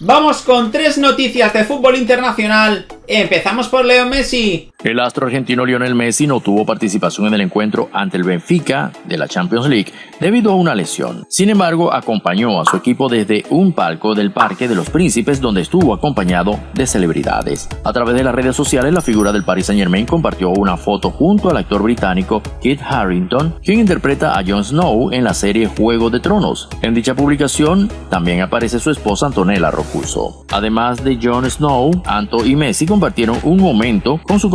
Vamos con tres noticias de fútbol internacional. Empezamos por Leo Messi. El astro argentino Lionel Messi no tuvo participación en el encuentro ante el Benfica de la Champions League debido a una lesión. Sin embargo, acompañó a su equipo desde un palco del Parque de los Príncipes donde estuvo acompañado de celebridades. A través de las redes sociales, la figura del Paris Saint Germain compartió una foto junto al actor británico Kit Harrington, quien interpreta a Jon Snow en la serie Juego de Tronos. En dicha publicación también aparece su esposa Antonella Rocuso. Además de Jon Snow, Anto y Messi compartieron un momento con su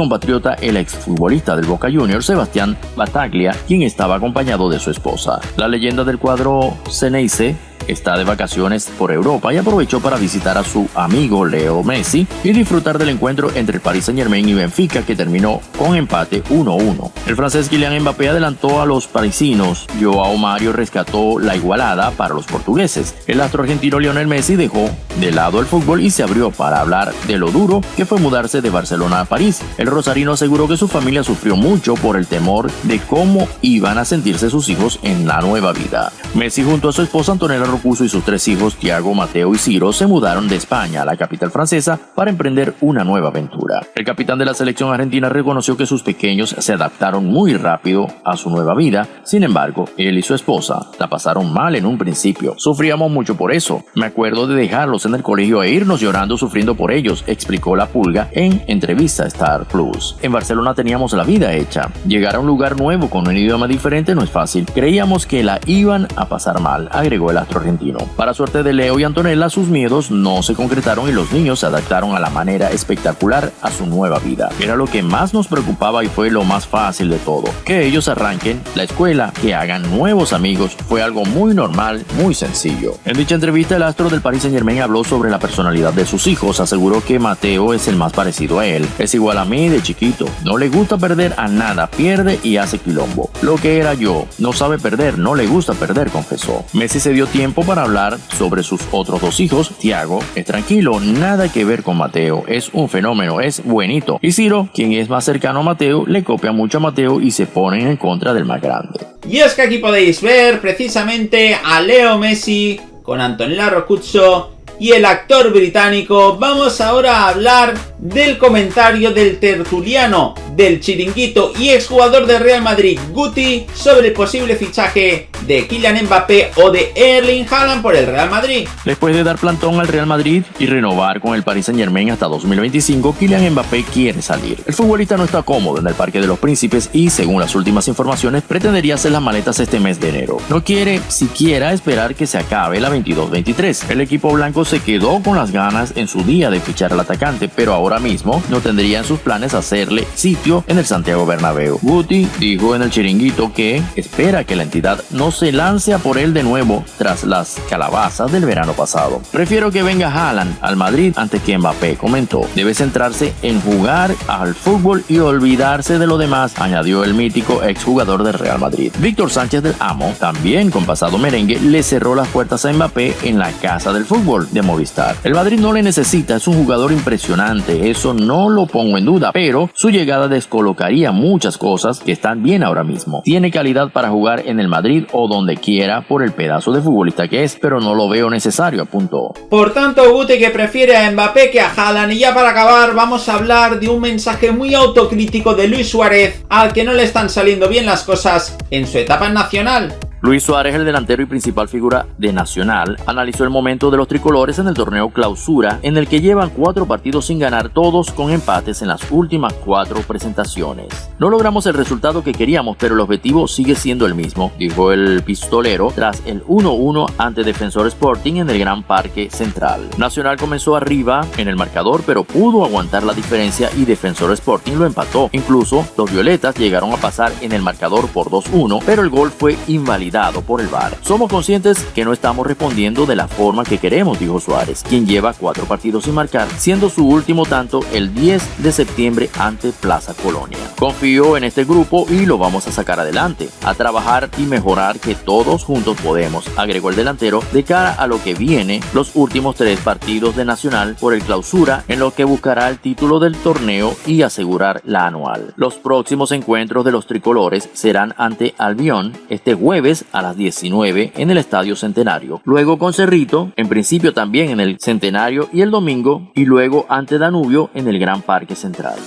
el exfutbolista del Boca Juniors Sebastián Bataglia, quien estaba acompañado de su esposa. La leyenda del cuadro Ceneice está de vacaciones por Europa y aprovechó para visitar a su amigo Leo Messi y disfrutar del encuentro entre el Paris Saint Germain y Benfica que terminó con empate 1-1. El francés Kylian Mbappé adelantó a los parisinos, Joao Mario rescató la igualada para los portugueses. El astro argentino Lionel Messi dejó de lado el fútbol y se abrió para hablar de lo duro que fue mudarse de Barcelona a París. El rosarino aseguró que su familia sufrió mucho por el temor de cómo iban a sentirse sus hijos en la nueva vida. Messi junto a su esposa Antonella Rocuso y sus tres hijos Tiago, Mateo y Ciro se mudaron de España a la capital francesa para emprender una nueva aventura. El capitán de la selección argentina reconoció que sus pequeños se adaptaron muy rápido a su nueva vida, sin embargo, él y su esposa la pasaron mal en un principio. Sufríamos mucho por eso. Me acuerdo de dejarlos en el colegio e irnos llorando sufriendo por ellos, explicó la pulga en entrevista a Star Plus. En Barcelona teníamos la vida hecha. Llegar a un lugar nuevo con un idioma diferente no es fácil. Creíamos que la iban a pasar mal, agregó el astro argentino. Para suerte de Leo y Antonella, sus miedos no se concretaron y los niños se adaptaron a la manera espectacular a su nueva vida. Era lo que más nos preocupaba y fue lo más fácil de todo. Que ellos arranquen la escuela, que hagan nuevos amigos, fue algo muy normal, muy sencillo. En dicha entrevista, el astro del Paris Saint Germain habló sobre la personalidad de sus hijos. Aseguró que Mateo es el más parecido a él. Es igual a mí de chiquito. No le gusta perder a nada, pierde y hace quilombo. Lo que era yo, no sabe perder, no le gusta perder, confesó. Messi se dio tiempo para hablar sobre sus otros dos hijos. Tiago es tranquilo, nada que ver con Mateo, es un fenómeno, es buenito. Y Ciro, quien es más cercano a Mateo, le copia mucho a Mateo y se ponen en contra del más grande. Y es que aquí podéis ver precisamente a Leo Messi con Antonella Rocuzzo y el actor británico. Vamos ahora a hablar del comentario del tertuliano del chiringuito y exjugador de Real Madrid Guti sobre el posible fichaje de Kylian Mbappé o de Erling Haaland por el Real Madrid. Después de dar plantón al Real Madrid y renovar con el Paris Saint Germain hasta 2025, Kylian Mbappé quiere salir. El futbolista no está cómodo en el Parque de los Príncipes y, según las últimas informaciones, pretendería hacer las maletas este mes de enero. No quiere siquiera esperar que se acabe la 22-23. El equipo blanco se quedó con las ganas en su día de fichar al atacante, pero ahora mismo no tendría en sus planes hacerle sitio en el Santiago Bernabéu. Guti dijo en el chiringuito que espera que la entidad no se lance por él de nuevo tras las calabazas del verano pasado. Prefiero que venga Haaland al Madrid antes que Mbappé, comentó. Debe centrarse en jugar al fútbol y olvidarse de lo demás, añadió el mítico exjugador del Real Madrid. Víctor Sánchez del Amo, también con pasado merengue, le cerró las puertas a Mbappé en la casa del fútbol de Movistar. El Madrid no le necesita, es un jugador impresionante, eso no lo pongo en duda, pero su llegada descolocaría muchas cosas que están bien ahora mismo. Tiene calidad para jugar en el Madrid o donde quiera por el pedazo de futbolista que es, pero no lo veo necesario, apuntó. Por tanto, Guti que prefiere a Mbappé que a Haaland. Y ya para acabar, vamos a hablar de un mensaje muy autocrítico de Luis Suárez, al que no le están saliendo bien las cosas en su etapa nacional. Luis Suárez, el delantero y principal figura de Nacional, analizó el momento de los tricolores en el torneo clausura, en el que llevan cuatro partidos sin ganar, todos con empates en las últimas cuatro presentaciones. No logramos el resultado que queríamos, pero el objetivo sigue siendo el mismo, dijo el pistolero tras el 1-1 ante Defensor Sporting en el Gran Parque Central. Nacional comenzó arriba en el marcador, pero pudo aguantar la diferencia y Defensor Sporting lo empató. Incluso los violetas llegaron a pasar en el marcador por 2-1, pero el gol fue invalidado por el VAR. Somos conscientes que no estamos respondiendo de la forma que queremos, dijo Suárez, quien lleva cuatro partidos sin marcar, siendo su último tanto el 10 de septiembre ante Plaza Colonia. Confío en este grupo y lo vamos a sacar adelante, a trabajar y mejorar que todos juntos podemos, agregó el delantero, de cara a lo que viene los últimos tres partidos de Nacional por el clausura, en lo que buscará el título del torneo y asegurar la anual. Los próximos encuentros de los tricolores serán ante Albión este jueves a las 19 en el Estadio Centenario. Luego con Cerrito, en principio también en el Centenario y el domingo, y luego ante Danubio en el Gran Parque Central.